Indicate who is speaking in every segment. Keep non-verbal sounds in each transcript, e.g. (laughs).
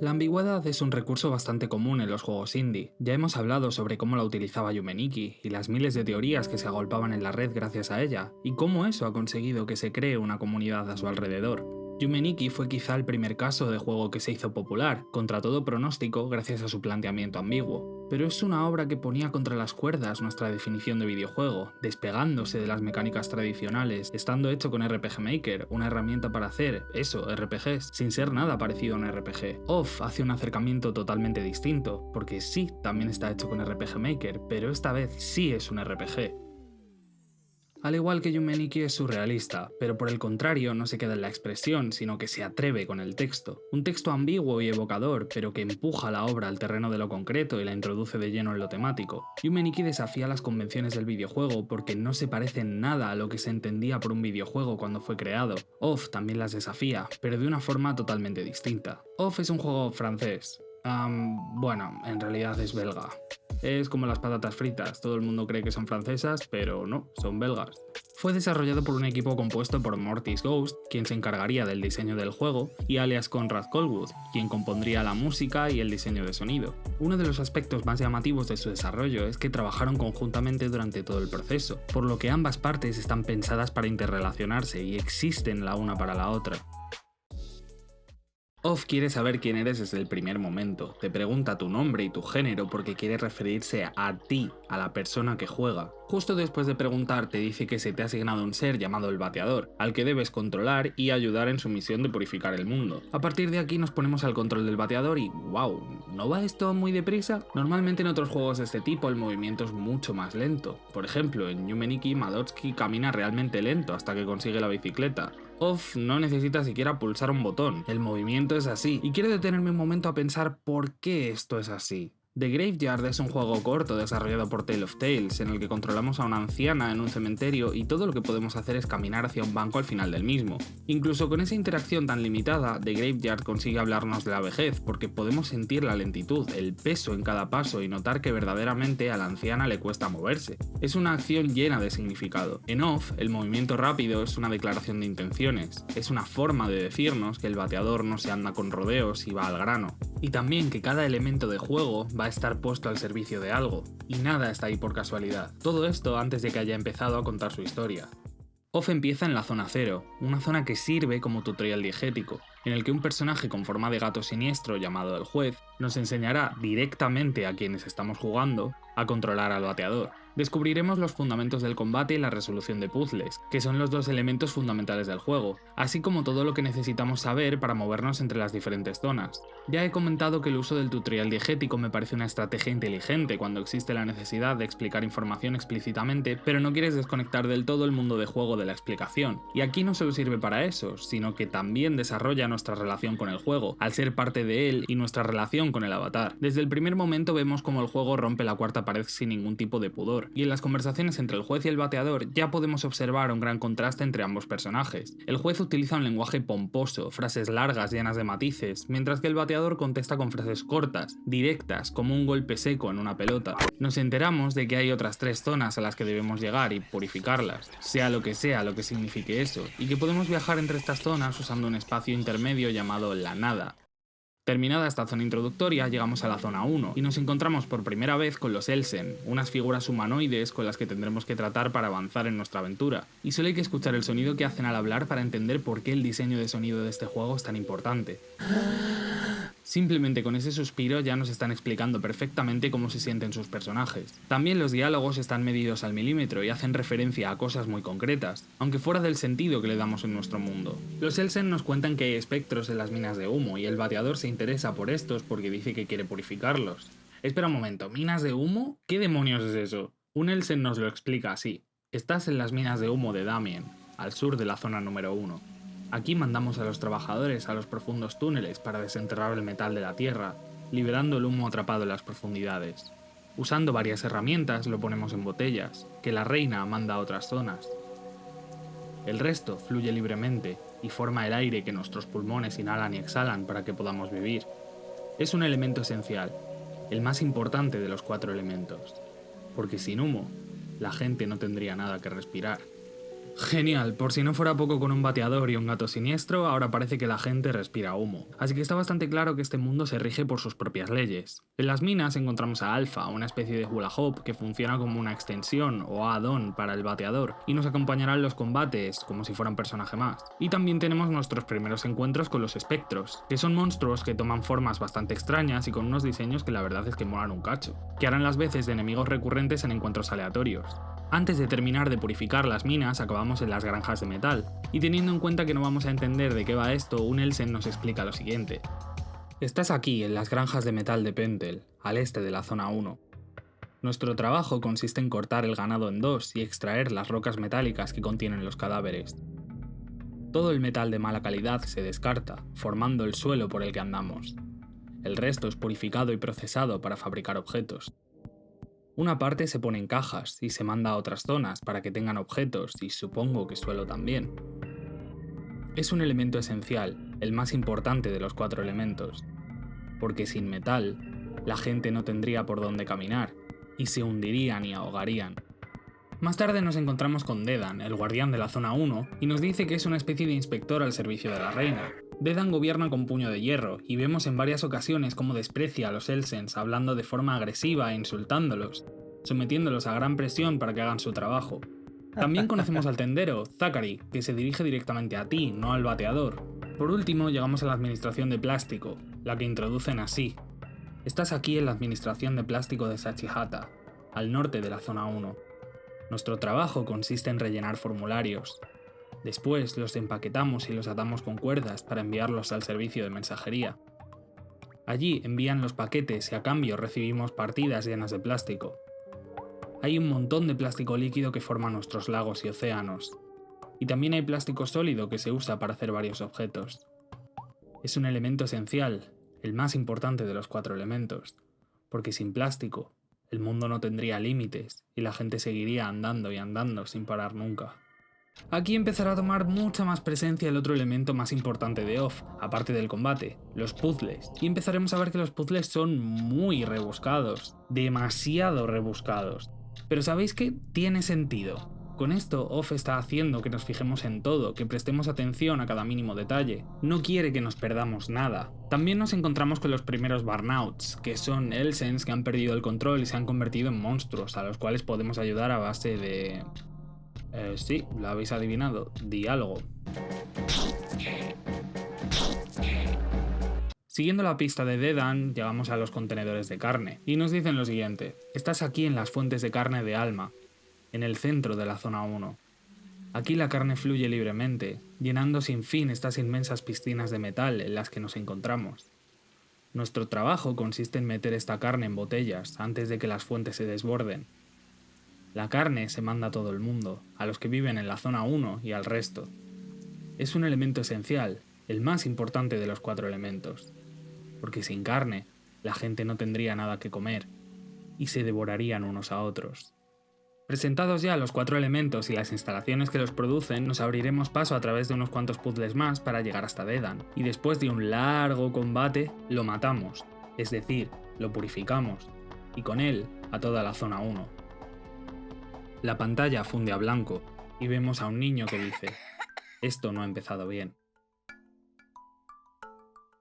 Speaker 1: La ambigüedad es un recurso bastante común en los juegos indie. Ya hemos hablado sobre cómo la utilizaba Yumeniki y las miles de teorías que se agolpaban en la red gracias a ella, y cómo eso ha conseguido que se cree una comunidad a su alrededor. Yumeniki fue quizá el primer caso de juego que se hizo popular, contra todo pronóstico gracias a su planteamiento ambiguo, pero es una obra que ponía contra las cuerdas nuestra definición de videojuego, despegándose de las mecánicas tradicionales, estando hecho con RPG Maker, una herramienta para hacer, eso, RPGs, sin ser nada parecido a un RPG. Off hace un acercamiento totalmente distinto, porque sí, también está hecho con RPG Maker, pero esta vez sí es un RPG. Al igual que Yumeniki es surrealista, pero por el contrario no se queda en la expresión, sino que se atreve con el texto. Un texto ambiguo y evocador, pero que empuja la obra al terreno de lo concreto y la introduce de lleno en lo temático. Yumeniki desafía las convenciones del videojuego porque no se parece nada a lo que se entendía por un videojuego cuando fue creado. Off también las desafía, pero de una forma totalmente distinta. Off es un juego francés. Bueno, en realidad es belga. Es como las patatas fritas, todo el mundo cree que son francesas, pero no, son belgas. Fue desarrollado por un equipo compuesto por Mortis Ghost, quien se encargaría del diseño del juego, y alias Conrad Colwood, quien compondría la música y el diseño de sonido. Uno de los aspectos más llamativos de su desarrollo es que trabajaron conjuntamente durante todo el proceso, por lo que ambas partes están pensadas para interrelacionarse y existen la una para la otra. Off quiere saber quién eres desde el primer momento, te pregunta tu nombre y tu género porque quiere referirse a ti, a la persona que juega. Justo después de preguntar te dice que se te ha asignado un ser llamado el Bateador, al que debes controlar y ayudar en su misión de purificar el mundo. A partir de aquí nos ponemos al control del Bateador y wow, ¿no va esto muy deprisa? Normalmente en otros juegos de este tipo el movimiento es mucho más lento. Por ejemplo, en Yumeniki Madotsky camina realmente lento hasta que consigue la bicicleta. Off no necesita siquiera pulsar un botón, el movimiento es así, y quiero detenerme un momento a pensar por qué esto es así. The Graveyard es un juego corto desarrollado por Tale of Tales, en el que controlamos a una anciana en un cementerio y todo lo que podemos hacer es caminar hacia un banco al final del mismo. Incluso con esa interacción tan limitada, The Graveyard consigue hablarnos de la vejez, porque podemos sentir la lentitud, el peso en cada paso y notar que verdaderamente a la anciana le cuesta moverse. Es una acción llena de significado. En Off, el movimiento rápido es una declaración de intenciones, es una forma de decirnos que el bateador no se anda con rodeos y va al grano. Y también que cada elemento de juego va a estar puesto al servicio de algo, y nada está ahí por casualidad. Todo esto antes de que haya empezado a contar su historia. Off empieza en la zona cero, una zona que sirve como tutorial diegético, en el que un personaje con forma de gato siniestro llamado el juez nos enseñará directamente a quienes estamos jugando a controlar al bateador. Descubriremos los fundamentos del combate y la resolución de puzzles, que son los dos elementos fundamentales del juego, así como todo lo que necesitamos saber para movernos entre las diferentes zonas. Ya he comentado que el uso del tutorial diegético me parece una estrategia inteligente cuando existe la necesidad de explicar información explícitamente, pero no quieres desconectar del todo el mundo de juego de la explicación. Y aquí no solo sirve para eso, sino que también desarrolla nuestra relación con el juego, al ser parte de él y nuestra relación con el avatar. Desde el primer momento vemos como el juego rompe la cuarta pared sin ningún tipo de pudor, y en las conversaciones entre el juez y el bateador ya podemos observar un gran contraste entre ambos personajes. El juez utiliza un lenguaje pomposo, frases largas llenas de matices, mientras que el bateador contesta con frases cortas, directas, como un golpe seco en una pelota. Nos enteramos de que hay otras tres zonas a las que debemos llegar y purificarlas, sea lo que sea lo que signifique eso, y que podemos viajar entre estas zonas usando un espacio intermedio llamado la nada, Terminada esta zona introductoria, llegamos a la zona 1 y nos encontramos por primera vez con los Elsen, unas figuras humanoides con las que tendremos que tratar para avanzar en nuestra aventura. Y solo hay que escuchar el sonido que hacen al hablar para entender por qué el diseño de sonido de este juego es tan importante. Simplemente con ese suspiro ya nos están explicando perfectamente cómo se sienten sus personajes. También los diálogos están medidos al milímetro y hacen referencia a cosas muy concretas, aunque fuera del sentido que le damos en nuestro mundo. Los Elsen nos cuentan que hay espectros en las minas de humo y el bateador se interesa por estos porque dice que quiere purificarlos. Espera un momento, ¿minas de humo? ¿Qué demonios es eso? Un Elsen nos lo explica así. Estás en las minas de humo de Damien, al sur de la zona número 1. Aquí mandamos a los trabajadores a los profundos túneles para desenterrar el metal de la tierra, liberando el humo atrapado en las profundidades. Usando varias herramientas lo ponemos en botellas, que la reina manda a otras zonas. El resto fluye libremente y forma el aire que nuestros pulmones inhalan y exhalan para que podamos vivir. Es un elemento esencial, el más importante de los cuatro elementos, porque sin humo la gente no tendría nada que respirar. Genial, por si no fuera poco con un bateador y un gato siniestro, ahora parece que la gente respira humo. Así que está bastante claro que este mundo se rige por sus propias leyes. En las minas encontramos a Alpha, una especie de hula hoop que funciona como una extensión o add-on para el bateador y nos acompañará en los combates como si fuera un personaje más. Y también tenemos nuestros primeros encuentros con los espectros, que son monstruos que toman formas bastante extrañas y con unos diseños que la verdad es que molan un cacho, que harán las veces de enemigos recurrentes en encuentros aleatorios. Antes de terminar de purificar las minas, acabamos en las granjas de metal, y teniendo en cuenta que no vamos a entender de qué va esto, un Elsen nos explica lo siguiente. Estás aquí, en las granjas de metal de Pentel, al este de la zona 1. Nuestro trabajo consiste en cortar el ganado en dos y extraer las rocas metálicas que contienen los cadáveres. Todo el metal de mala calidad se descarta, formando el suelo por el que andamos. El resto es purificado y procesado para fabricar objetos. Una parte se pone en cajas y se manda a otras zonas para que tengan objetos y supongo que suelo también. Es un elemento esencial, el más importante de los cuatro elementos, porque sin metal, la gente no tendría por dónde caminar, y se hundirían y ahogarían. Más tarde nos encontramos con Dedan, el guardián de la zona 1, y nos dice que es una especie de inspector al servicio de la reina. Dedan gobierna con puño de hierro, y vemos en varias ocasiones cómo desprecia a los Elsens hablando de forma agresiva e insultándolos, sometiéndolos a gran presión para que hagan su trabajo. También conocemos al tendero, Zachary, que se dirige directamente a ti, no al bateador. Por último, llegamos a la administración de plástico, la que introducen así. Estás aquí en la administración de plástico de Sachihata, al norte de la zona 1. Nuestro trabajo consiste en rellenar formularios. Después los empaquetamos y los atamos con cuerdas para enviarlos al servicio de mensajería. Allí envían los paquetes y a cambio recibimos partidas llenas de plástico. Hay un montón de plástico líquido que forma nuestros lagos y océanos. Y también hay plástico sólido que se usa para hacer varios objetos. Es un elemento esencial, el más importante de los cuatro elementos, porque sin plástico el mundo no tendría límites y la gente seguiría andando y andando sin parar nunca. Aquí empezará a tomar mucha más presencia el otro elemento más importante de Off, aparte del combate, los puzzles. Y empezaremos a ver que los puzzles son muy rebuscados, demasiado rebuscados. Pero ¿sabéis que tiene sentido? Con esto, Off está haciendo que nos fijemos en todo, que prestemos atención a cada mínimo detalle. No quiere que nos perdamos nada. También nos encontramos con los primeros Burnouts, que son Elsens que han perdido el control y se han convertido en monstruos, a los cuales podemos ayudar a base de... Eh, sí, lo habéis adivinado, diálogo. Siguiendo la pista de Dedan, llegamos a los contenedores de carne, y nos dicen lo siguiente, estás aquí en las fuentes de carne de Alma, en el centro de la zona 1. Aquí la carne fluye libremente, llenando sin fin estas inmensas piscinas de metal en las que nos encontramos. Nuestro trabajo consiste en meter esta carne en botellas antes de que las fuentes se desborden. La carne se manda a todo el mundo, a los que viven en la zona 1 y al resto. Es un elemento esencial, el más importante de los cuatro elementos, porque sin carne la gente no tendría nada que comer, y se devorarían unos a otros. Presentados ya los cuatro elementos y las instalaciones que los producen, nos abriremos paso a través de unos cuantos puzzles más para llegar hasta Dedan, y después de un largo combate, lo matamos, es decir, lo purificamos, y con él a toda la zona 1. La pantalla funde a blanco, y vemos a un niño que dice, esto no ha empezado bien.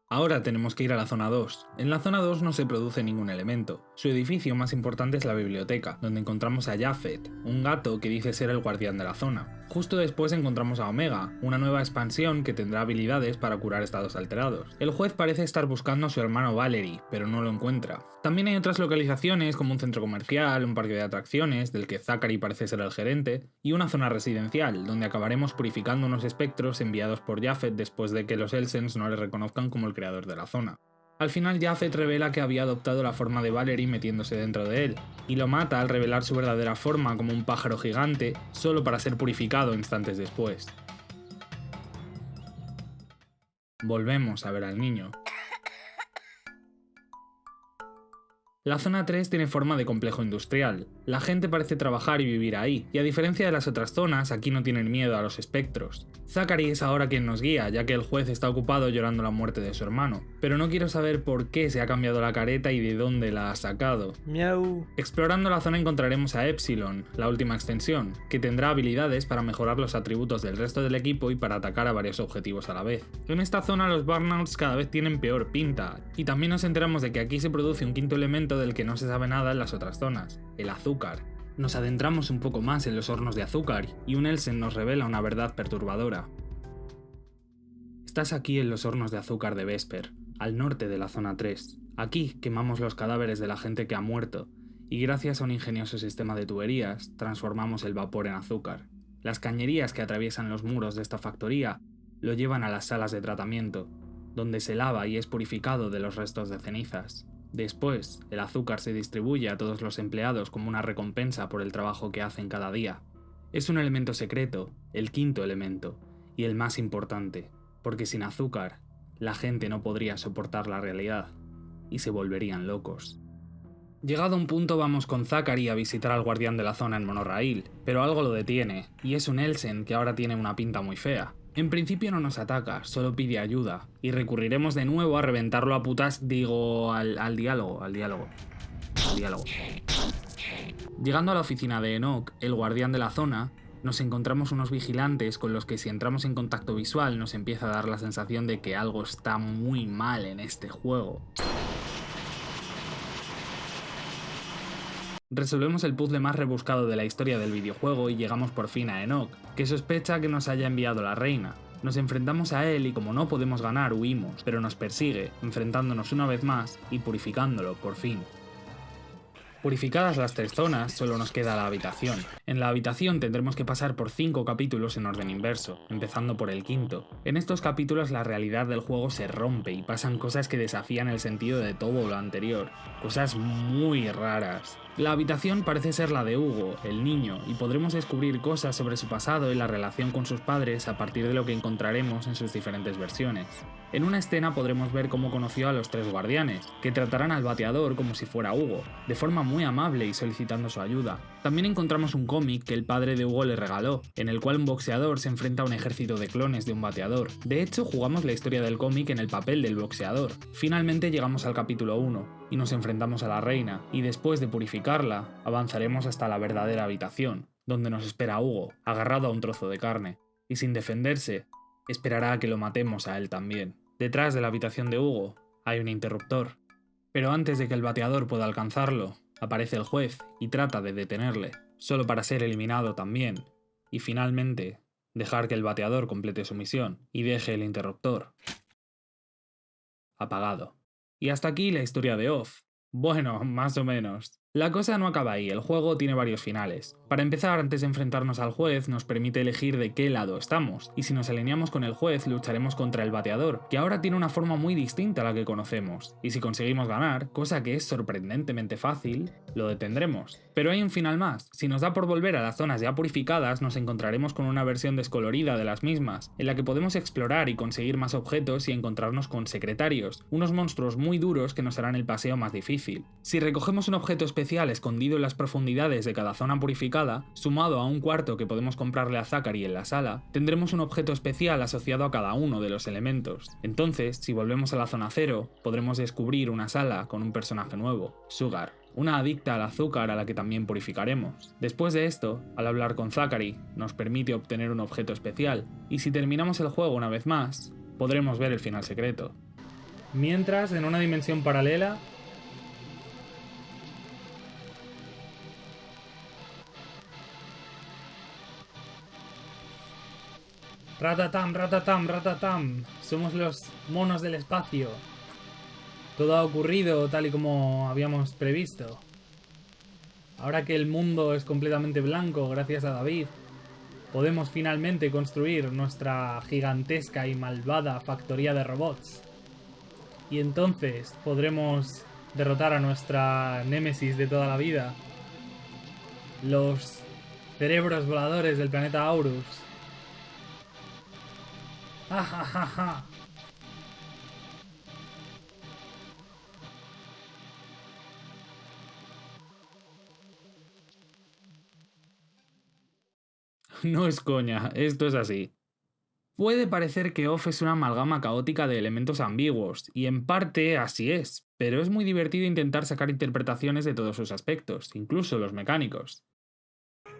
Speaker 1: Ahora tenemos que ir a la zona 2. En la zona 2 no se produce ningún elemento. Su edificio más importante es la biblioteca, donde encontramos a Jafet, un gato que dice ser el guardián de la zona. Justo después encontramos a Omega, una nueva expansión que tendrá habilidades para curar estados alterados. El juez parece estar buscando a su hermano Valerie, pero no lo encuentra. También hay otras localizaciones como un centro comercial, un parque de atracciones, del que Zachary parece ser el gerente, y una zona residencial, donde acabaremos purificando unos espectros enviados por Jafet después de que los Elsens no le reconozcan como el creador de la zona. Al final Jafet revela que había adoptado la forma de Valerie metiéndose dentro de él, y lo mata al revelar su verdadera forma como un pájaro gigante, solo para ser purificado instantes después. Volvemos a ver al niño, La zona 3 tiene forma de complejo industrial. La gente parece trabajar y vivir ahí, y a diferencia de las otras zonas, aquí no tienen miedo a los espectros. Zachary es ahora quien nos guía, ya que el juez está ocupado llorando la muerte de su hermano, pero no quiero saber por qué se ha cambiado la careta y de dónde la ha sacado.
Speaker 2: Miau.
Speaker 1: Explorando la zona encontraremos a Epsilon, la última extensión, que tendrá habilidades para mejorar los atributos del resto del equipo y para atacar a varios objetivos a la vez. En esta zona los burnouts cada vez tienen peor pinta, y también nos enteramos de que aquí se produce un quinto elemento del que no se sabe nada en las otras zonas, el azúcar. Nos adentramos un poco más en los hornos de azúcar y un Elsen nos revela una verdad perturbadora. Estás aquí en los hornos de azúcar de Vesper, al norte de la zona 3. Aquí quemamos los cadáveres de la gente que ha muerto, y gracias a un ingenioso sistema de tuberías, transformamos el vapor en azúcar. Las cañerías que atraviesan los muros de esta factoría lo llevan a las salas de tratamiento, donde se lava y es purificado de los restos de cenizas. Después, el azúcar se distribuye a todos los empleados como una recompensa por el trabajo que hacen cada día. Es un elemento secreto, el quinto elemento, y el más importante, porque sin azúcar, la gente no podría soportar la realidad, y se volverían locos. Llegado un punto vamos con Zachary a visitar al guardián de la zona en monorraíl, pero algo lo detiene, y es un Elsen que ahora tiene una pinta muy fea. En principio no nos ataca, solo pide ayuda, y recurriremos de nuevo a reventarlo a putas, digo, al, diálogo, al diálogo, al diálogo. Llegando a la oficina de Enoch, el guardián de la zona, nos encontramos unos vigilantes con los que si entramos en contacto visual nos empieza a dar la sensación de que algo está muy mal en este juego. Resolvemos el puzzle más rebuscado de la historia del videojuego y llegamos por fin a Enoch, que sospecha que nos haya enviado la reina. Nos enfrentamos a él y como no podemos ganar huimos, pero nos persigue, enfrentándonos una vez más y purificándolo por fin. Purificadas las tres zonas, solo nos queda la habitación. En la habitación tendremos que pasar por cinco capítulos en orden inverso, empezando por el quinto. En estos capítulos la realidad del juego se rompe y pasan cosas que desafían el sentido de todo lo anterior, cosas muy raras. La habitación parece ser la de Hugo, el niño, y podremos descubrir cosas sobre su pasado y la relación con sus padres a partir de lo que encontraremos en sus diferentes versiones. En una escena podremos ver cómo conoció a los tres guardianes, que tratarán al bateador como si fuera Hugo, de forma muy amable y solicitando su ayuda. También encontramos un cómic que el padre de Hugo le regaló, en el cual un boxeador se enfrenta a un ejército de clones de un bateador. De hecho, jugamos la historia del cómic en el papel del boxeador. Finalmente llegamos al capítulo 1, y nos enfrentamos a la reina, y después de avanzaremos hasta la verdadera habitación, donde nos espera Hugo, agarrado a un trozo de carne, y sin defenderse, esperará a que lo matemos a él también. Detrás de la habitación de Hugo hay un interruptor, pero antes de que el bateador pueda alcanzarlo, aparece el juez y trata de detenerle, solo para ser eliminado también, y finalmente dejar que el bateador complete su misión y deje el interruptor apagado. Y hasta aquí la historia de Off. Bueno, (laughs) más o menos. La cosa no acaba ahí, el juego tiene varios finales. Para empezar, antes de enfrentarnos al juez, nos permite elegir de qué lado estamos, y si nos alineamos con el juez, lucharemos contra el bateador, que ahora tiene una forma muy distinta a la que conocemos, y si conseguimos ganar, cosa que es sorprendentemente fácil, lo detendremos. Pero hay un final más, si nos da por volver a las zonas ya purificadas, nos encontraremos con una versión descolorida de las mismas, en la que podemos explorar y conseguir más objetos y encontrarnos con secretarios, unos monstruos muy duros que nos harán el paseo más difícil. Si recogemos un objeto especial escondido en las profundidades de cada zona purificada, sumado a un cuarto que podemos comprarle a Zachary en la sala, tendremos un objeto especial asociado a cada uno de los elementos. Entonces, si volvemos a la zona cero, podremos descubrir una sala con un personaje nuevo, Sugar, una adicta al azúcar a la que también purificaremos. Después de esto, al hablar con Zachary, nos permite obtener un objeto especial, y si terminamos el juego una vez más, podremos ver el final secreto. Mientras, en una dimensión paralela, Ratatam, ratatam, ratatam. Somos los monos del espacio. Todo ha ocurrido tal y como habíamos previsto. Ahora que el mundo es completamente blanco gracias a David, podemos finalmente construir nuestra gigantesca y malvada factoría de robots. Y entonces podremos derrotar a nuestra némesis de toda la vida. Los cerebros voladores del planeta Aurus. (laughs) No es coña, esto es así. Puede parecer que OFF es una amalgama caótica de elementos ambiguos, y en parte así es, pero es muy divertido intentar sacar interpretaciones de todos sus aspectos, incluso los mecánicos.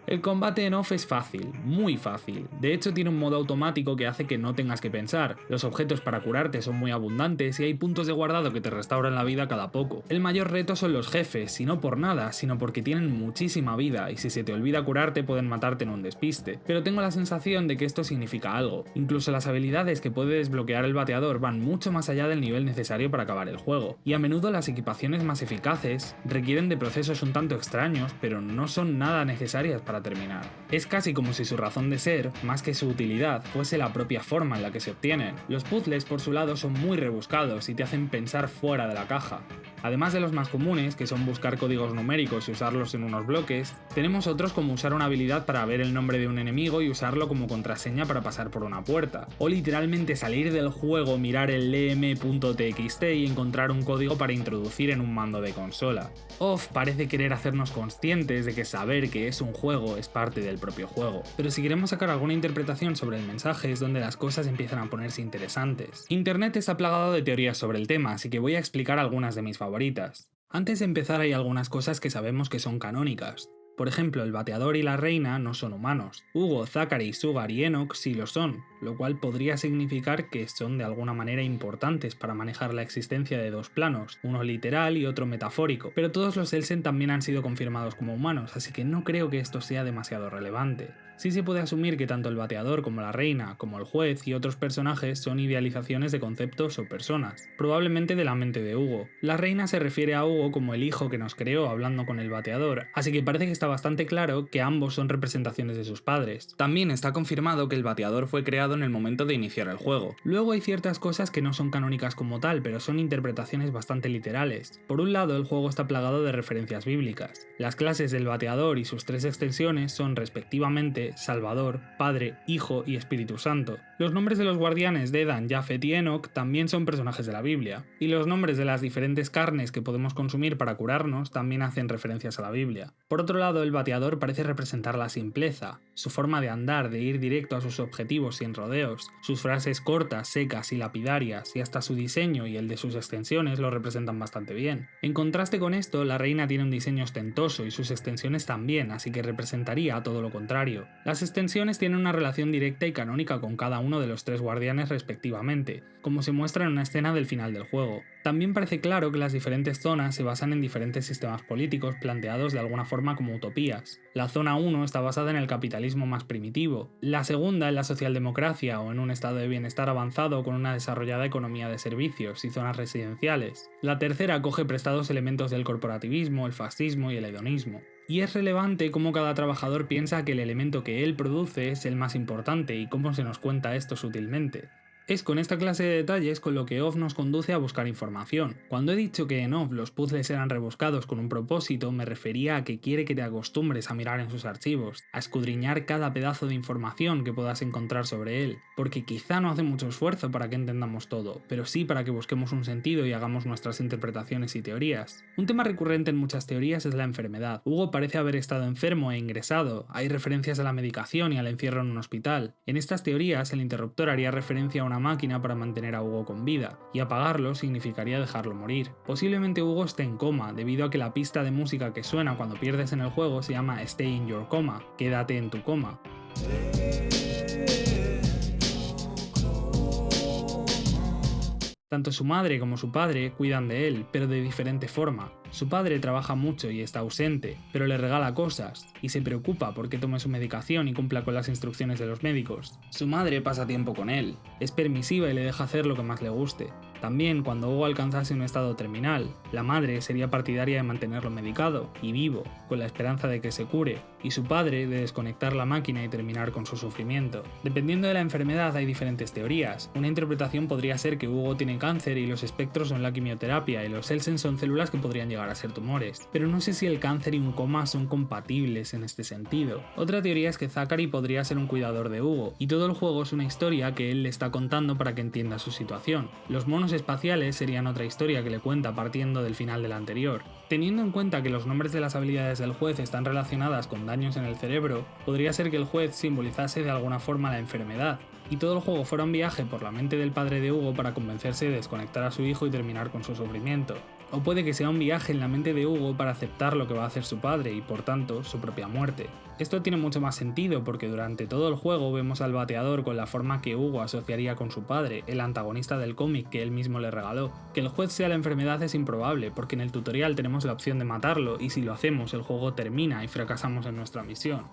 Speaker 1: El combate en off es fácil, muy fácil. De hecho tiene un modo automático que hace que no tengas que pensar. Los objetos para curarte son muy abundantes y hay puntos de guardado que te restauran la vida cada poco. El mayor reto son los jefes, y no por nada, sino porque tienen muchísima vida y si se te olvida curarte pueden matarte en un despiste. Pero tengo la sensación de que esto significa algo. Incluso las habilidades que puede desbloquear el bateador van mucho más allá del nivel necesario para acabar el juego. Y a menudo las equipaciones más eficaces requieren de procesos un tanto extraños, pero no son nada necesarias para terminar. Es casi como si su razón de ser, más que su utilidad, fuese la propia forma en la que se obtienen. Los puzzles por su lado son muy rebuscados y te hacen pensar fuera de la caja. Además de los más comunes, que son buscar códigos numéricos y usarlos en unos bloques, tenemos otros como usar una habilidad para ver el nombre de un enemigo y usarlo como contraseña para pasar por una puerta, o literalmente salir del juego, mirar el lm.txt y encontrar un código para introducir en un mando de consola. Off parece querer hacernos conscientes de que saber que es un juego es parte del propio juego, pero si queremos sacar alguna interpretación sobre el mensaje es donde las cosas empiezan a ponerse interesantes. Internet está plagado de teorías sobre el tema, así que voy a explicar algunas de mis favoritas antes de empezar hay algunas cosas que sabemos que son canónicas. Por ejemplo, el bateador y la reina no son humanos. Hugo, Zachary, Sugar y Enoch sí lo son, lo cual podría significar que son de alguna manera importantes para manejar la existencia de dos planos, uno literal y otro metafórico, pero todos los Elsen también han sido confirmados como humanos, así que no creo que esto sea demasiado relevante. Sí se puede asumir que tanto el bateador como la reina, como el juez y otros personajes son idealizaciones de conceptos o personas, probablemente de la mente de Hugo. La reina se refiere a Hugo como el hijo que nos creó hablando con el bateador, así que parece que está bastante claro que ambos son representaciones de sus padres. También está confirmado que el bateador fue creado en el momento de iniciar el juego. Luego hay ciertas cosas que no son canónicas como tal, pero son interpretaciones bastante literales. Por un lado, el juego está plagado de referencias bíblicas. Las clases del bateador y sus tres extensiones son respectivamente Salvador, Padre, Hijo y Espíritu Santo. Los nombres de los guardianes de Edan, Jafet y Enoch también son personajes de la Biblia, y los nombres de las diferentes carnes que podemos consumir para curarnos también hacen referencias a la Biblia. Por otro lado, el bateador parece representar la simpleza, su forma de andar, de ir directo a sus objetivos sin rodeos, sus frases cortas, secas y lapidarias, y hasta su diseño y el de sus extensiones lo representan bastante bien. En contraste con esto, la reina tiene un diseño ostentoso y sus extensiones también, así que representaría todo lo contrario. Las extensiones tienen una relación directa y canónica con cada uno de los tres guardianes respectivamente, como se muestra en una escena del final del juego. También parece claro que las diferentes zonas se basan en diferentes sistemas políticos planteados de alguna forma como utopías. La zona 1 está basada en el capitalismo más primitivo, la segunda en la socialdemocracia o en un estado de bienestar avanzado con una desarrollada economía de servicios y zonas residenciales. La tercera coge prestados elementos del corporativismo, el fascismo y el hedonismo y es relevante cómo cada trabajador piensa que el elemento que él produce es el más importante y cómo se nos cuenta esto sutilmente. Es con esta clase de detalles con lo que OFF nos conduce a buscar información. Cuando he dicho que en OFF los puzzles eran rebuscados con un propósito, me refería a que quiere que te acostumbres a mirar en sus archivos, a escudriñar cada pedazo de información que puedas encontrar sobre él, porque quizá no hace mucho esfuerzo para que entendamos todo, pero sí para que busquemos un sentido y hagamos nuestras interpretaciones y teorías. Un tema recurrente en muchas teorías es la enfermedad. Hugo parece haber estado enfermo e ingresado, hay referencias a la medicación y al encierro en un hospital. En estas teorías, el interruptor haría referencia a una máquina para mantener a Hugo con vida, y apagarlo significaría dejarlo morir. Posiblemente Hugo esté en coma, debido a que la pista de música que suena cuando pierdes en el juego se llama Stay in Your Coma, quédate en tu coma. Tanto su madre como su padre cuidan de él, pero de diferente forma. Su padre trabaja mucho y está ausente, pero le regala cosas, y se preocupa porque tome su medicación y cumpla con las instrucciones de los médicos. Su madre pasa tiempo con él, es permisiva y le deja hacer lo que más le guste. También, cuando Hugo alcanzase un estado terminal, la madre sería partidaria de mantenerlo medicado y vivo, con la esperanza de que se cure, y su padre de desconectar la máquina y terminar con su sufrimiento. Dependiendo de la enfermedad hay diferentes teorías. Una interpretación podría ser que Hugo tiene cáncer y los espectros son la quimioterapia y los Elsen son células que podrían llegar a ser tumores. Pero no sé si el cáncer y un coma son compatibles en este sentido. Otra teoría es que Zachary podría ser un cuidador de Hugo, y todo el juego es una historia que él le está contando para que entienda su situación. Los monos espaciales serían otra historia que le cuenta partiendo del final de la anterior. Teniendo en cuenta que los nombres de las habilidades del juez están relacionadas con daños en el cerebro, podría ser que el juez simbolizase de alguna forma la enfermedad, y todo el juego fuera un viaje por la mente del padre de Hugo para convencerse de desconectar a su hijo y terminar con su sufrimiento. O puede que sea un viaje en la mente de Hugo para aceptar lo que va a hacer su padre y por tanto su propia muerte. Esto tiene mucho más sentido porque durante todo el juego vemos al bateador con la forma que Hugo asociaría con su padre, el antagonista del cómic que él mismo le regaló. Que el juez sea la enfermedad es improbable porque en el tutorial tenemos la opción de matarlo y si lo hacemos el juego termina y fracasamos en nuestra misión.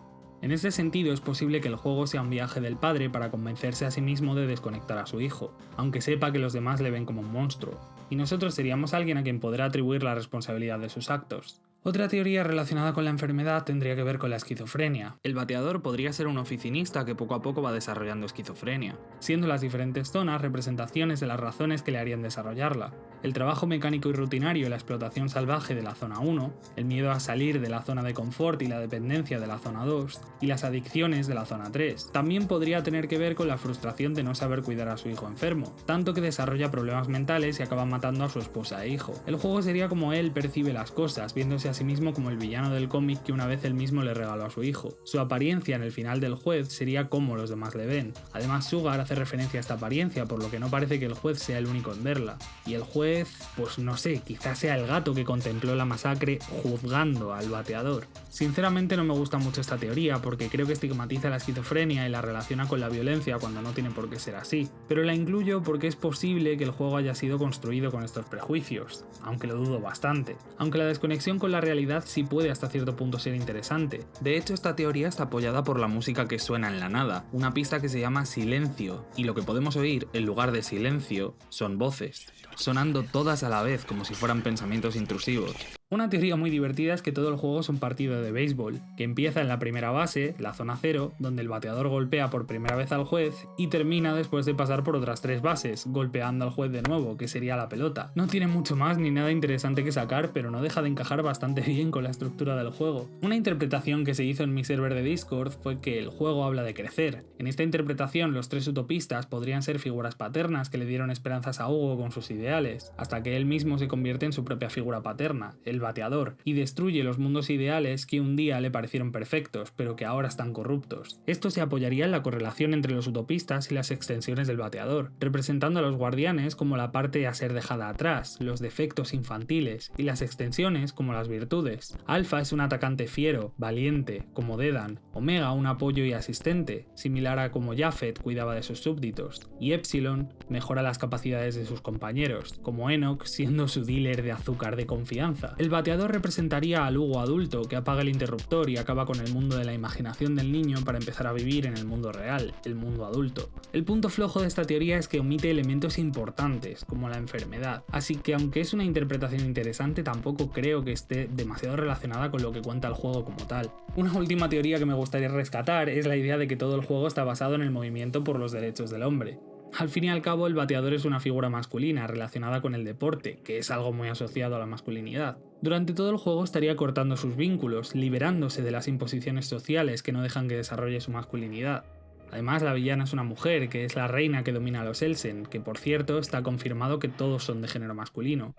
Speaker 1: En ese sentido es posible que el juego sea un viaje del padre para convencerse a sí mismo de desconectar a su hijo, aunque sepa que los demás le ven como un monstruo, y nosotros seríamos alguien a quien podrá atribuir la responsabilidad de sus actos. Otra teoría relacionada con la enfermedad tendría que ver con la esquizofrenia. El bateador podría ser un oficinista que poco a poco va desarrollando esquizofrenia, siendo las diferentes zonas representaciones de las razones que le harían desarrollarla. El trabajo mecánico y rutinario y la explotación salvaje de la zona 1, el miedo a salir de la zona de confort y la dependencia de la zona 2, y las adicciones de la zona 3. También podría tener que ver con la frustración de no saber cuidar a su hijo enfermo, tanto que desarrolla problemas mentales y acaba matando a su esposa e hijo. El juego sería como él percibe las cosas, viéndose a sí mismo como el villano del cómic que una vez él mismo le regaló a su hijo. Su apariencia en el final del juez sería como los demás le ven. Además, Sugar hace referencia a esta apariencia, por lo que no parece que el juez sea el único en verla. Y el juez, pues no sé, quizás sea el gato que contempló la masacre juzgando al bateador. Sinceramente no me gusta mucho esta teoría porque creo que estigmatiza la esquizofrenia y la relaciona con la violencia cuando no tiene por qué ser así, pero la incluyo porque es posible que el juego haya sido construido con estos prejuicios, aunque lo dudo bastante. Aunque la desconexión con la realidad sí puede hasta cierto punto ser interesante. De hecho, esta teoría está apoyada por la música que suena en la nada, una pista que se llama silencio, y lo que podemos oír en lugar de silencio son voces, sonando todas a la vez como si fueran pensamientos intrusivos. Una teoría muy divertida es que todo el juego es un partido de béisbol, que empieza en la primera base, la zona cero, donde el bateador golpea por primera vez al juez, y termina después de pasar por otras tres bases, golpeando al juez de nuevo, que sería la pelota. No tiene mucho más ni nada interesante que sacar, pero no deja de encajar bastante (laughs) bien con la estructura del juego. Una interpretación que se hizo en mi server de Discord fue que el juego habla de crecer. En esta interpretación, los tres utopistas podrían ser figuras paternas que le dieron esperanzas a Hugo con sus ideales, hasta que él mismo se convierte en su propia figura paterna, bateador, y destruye los mundos ideales que un día le parecieron perfectos, pero que ahora están corruptos. Esto se apoyaría en la correlación entre los utopistas y las extensiones del bateador, representando a los guardianes como la parte a ser dejada atrás, los defectos infantiles, y las extensiones como las virtudes. Alpha es un atacante fiero, valiente, como Dedan, Omega un apoyo y asistente, similar a como Japheth cuidaba de sus súbditos, y Epsilon mejora las capacidades de sus compañeros, como Enoch siendo su dealer de azúcar de confianza. El bateador representaría al Hugo adulto que apaga el interruptor y acaba con el mundo de la imaginación del niño para empezar a vivir en el mundo real, el mundo adulto. El punto flojo de esta teoría es que omite elementos importantes, como la enfermedad, así que aunque es una interpretación interesante tampoco creo que esté demasiado relacionada con lo que cuenta el juego como tal. Una última teoría que me gustaría rescatar es la idea de que todo el juego está basado en el movimiento por los derechos del hombre. Al fin y al cabo, el bateador es una figura masculina relacionada con el deporte, que es algo muy asociado a la masculinidad. Durante todo el juego estaría cortando sus vínculos, liberándose de las imposiciones sociales que no dejan que desarrolle su masculinidad. Además, la villana es una mujer, que es la reina que domina a los Elsen, que por cierto está confirmado que todos son de género masculino.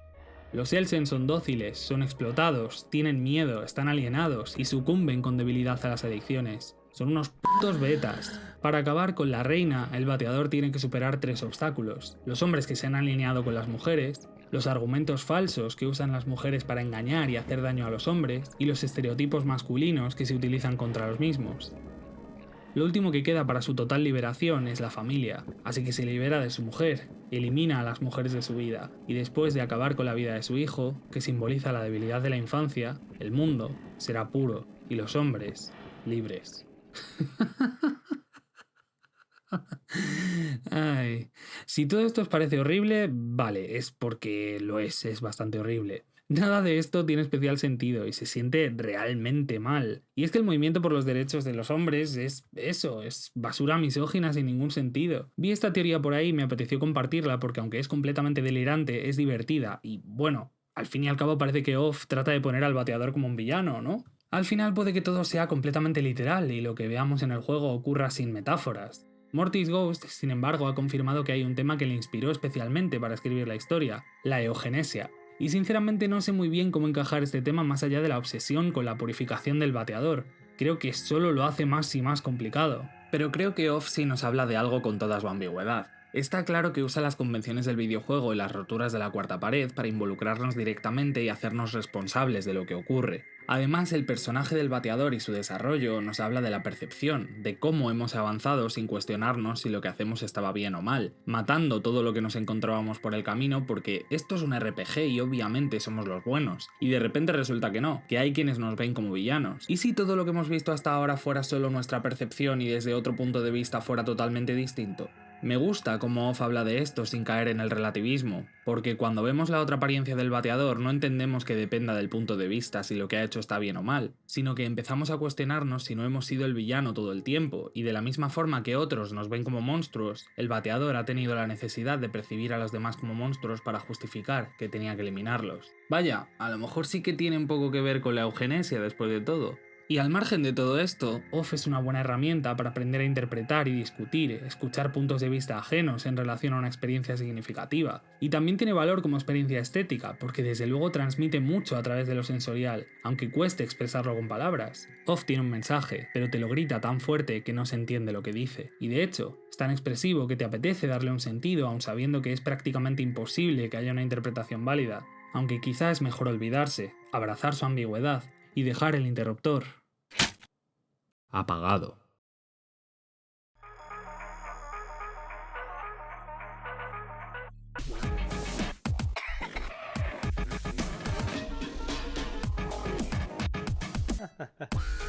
Speaker 1: Los Elsen son dóciles, son explotados, tienen miedo, están alienados y sucumben con debilidad a las adicciones. Son unos putos betas. Para acabar con la reina, el bateador tiene que superar tres obstáculos. Los hombres que se han alineado con las mujeres, los argumentos falsos que usan las mujeres para engañar y hacer daño a los hombres, y los estereotipos masculinos que se utilizan contra los mismos. Lo último que queda para su total liberación es la familia, así que se libera de su mujer, elimina a las mujeres de su vida, y después de acabar con la vida de su hijo, que simboliza la debilidad de la infancia, el mundo será puro y los hombres libres. Ay. Si todo esto os parece horrible, vale, es porque lo es, es bastante horrible. Nada de esto tiene especial sentido y se siente realmente mal. Y es que el movimiento por los derechos de los hombres es eso, es basura misógina sin ningún sentido. Vi esta teoría por ahí y me apeteció compartirla porque aunque es completamente delirante, es divertida y bueno, al fin y al cabo parece que Off trata de poner al bateador como un villano, ¿no? Al final puede que todo sea completamente literal y lo que veamos en el juego ocurra sin metáforas. Mortis Ghost, sin embargo, ha confirmado que hay un tema que le inspiró especialmente para escribir la historia, la eugenesia. Y sinceramente no sé muy bien cómo encajar este tema más allá de la obsesión con la purificación del bateador. Creo que solo lo hace más y más complicado. Pero creo que Off sí nos habla de algo con toda su ambigüedad. Está claro que usa las convenciones del videojuego y las roturas de la cuarta pared para involucrarnos directamente y hacernos responsables de lo que ocurre. Además, el personaje del bateador y su desarrollo nos habla de la percepción, de cómo hemos avanzado sin cuestionarnos si lo que hacemos estaba bien o mal, matando todo lo que nos encontrábamos por el camino porque esto es un RPG y obviamente somos los buenos, y de repente resulta que no, que hay quienes nos ven como villanos. ¿Y si todo lo que hemos visto hasta ahora fuera solo nuestra percepción y desde otro punto de vista fuera totalmente distinto? Me gusta cómo Off habla de esto sin caer en el relativismo, porque cuando vemos la otra apariencia del bateador no entendemos que dependa del punto de vista si lo que ha hecho está bien o mal, sino que empezamos a cuestionarnos si no hemos sido el villano todo el tiempo, y de la misma forma que otros nos ven como monstruos, el bateador ha tenido la necesidad de percibir a los demás como monstruos para justificar que tenía que eliminarlos. Vaya, a lo mejor sí que tiene poco que ver con la eugenesia después de todo, y al margen de todo esto, OFF es una buena herramienta para aprender a interpretar y discutir, escuchar puntos de vista ajenos en relación a una experiencia significativa. Y también tiene valor como experiencia estética, porque desde luego transmite mucho a través de lo sensorial, aunque cueste expresarlo con palabras. OFF tiene un mensaje, pero te lo grita tan fuerte que no se entiende lo que dice. Y de hecho, es tan expresivo que te apetece darle un sentido aun sabiendo que es prácticamente imposible que haya una interpretación válida. Aunque quizá es mejor olvidarse, abrazar su ambigüedad y dejar el interruptor apagado. (laughs)